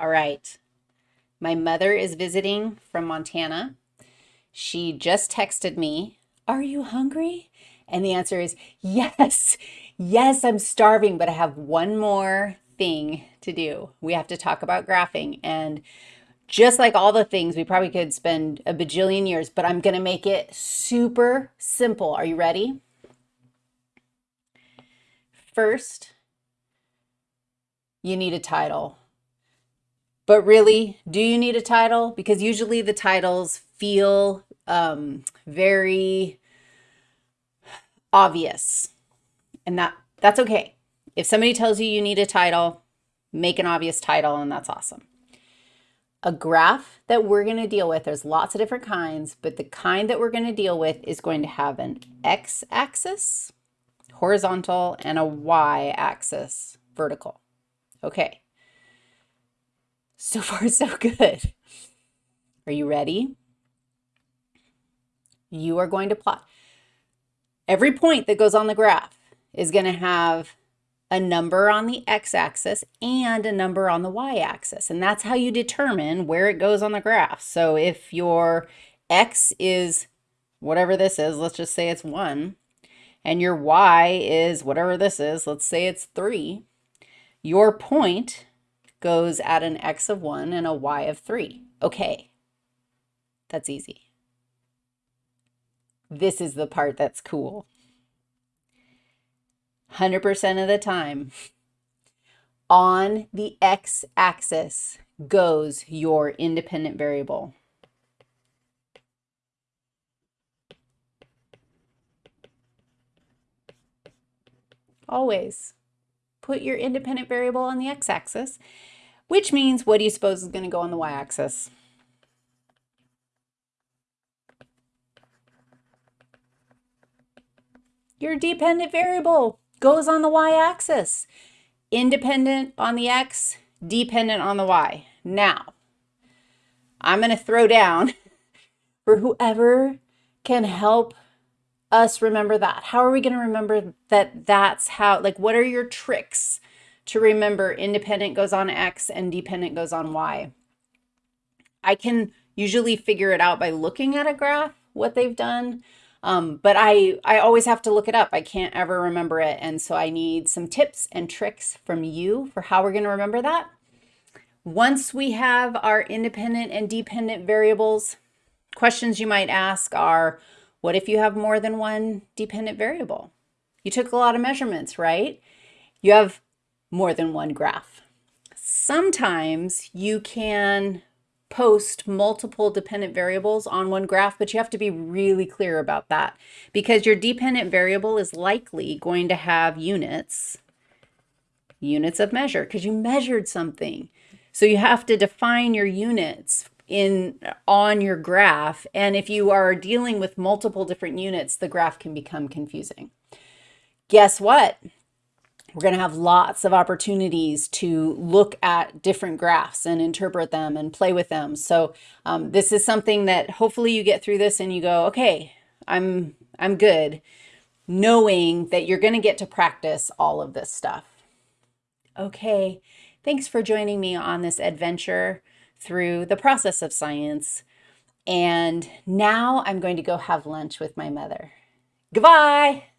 All right. My mother is visiting from Montana. She just texted me, Are you hungry? And the answer is yes. Yes, I'm starving, but I have one more thing to do. We have to talk about graphing. And just like all the things, we probably could spend a bajillion years, but I'm going to make it super simple. Are you ready? First, you need a title. But really, do you need a title? Because usually the titles feel um, very obvious. And that that's okay. If somebody tells you you need a title, make an obvious title and that's awesome. A graph that we're going to deal with, there's lots of different kinds, but the kind that we're going to deal with is going to have an x-axis, horizontal, and a y-axis, vertical. Okay. So far, so good. Are you ready? You are going to plot. Every point that goes on the graph is going to have a number on the x-axis and a number on the y-axis. And that's how you determine where it goes on the graph. So if your x is whatever this is, let's just say it's 1, and your y is whatever this is, let's say it's 3, your point goes at an x of 1 and a y of 3. Okay, that's easy. This is the part that's cool. 100% of the time, on the x-axis goes your independent variable. Always put your independent variable on the x-axis which means what do you suppose is going to go on the y-axis? Your dependent variable goes on the y-axis. Independent on the x, dependent on the y. Now, I'm going to throw down for whoever can help us remember that. How are we going to remember that that's how, like, what are your tricks to remember independent goes on X and dependent goes on Y. I can usually figure it out by looking at a graph, what they've done, um, but I, I always have to look it up. I can't ever remember it. And so I need some tips and tricks from you for how we're going to remember that. Once we have our independent and dependent variables, questions you might ask are, what if you have more than one dependent variable? You took a lot of measurements, right? You have more than one graph. Sometimes you can post multiple dependent variables on one graph, but you have to be really clear about that because your dependent variable is likely going to have units, units of measure, because you measured something. So you have to define your units in on your graph. And if you are dealing with multiple different units, the graph can become confusing. Guess what? We're going to have lots of opportunities to look at different graphs and interpret them and play with them. So um, this is something that hopefully you get through this and you go, okay, I'm, I'm good, knowing that you're going to get to practice all of this stuff. Okay, thanks for joining me on this adventure through the process of science. And now I'm going to go have lunch with my mother. Goodbye.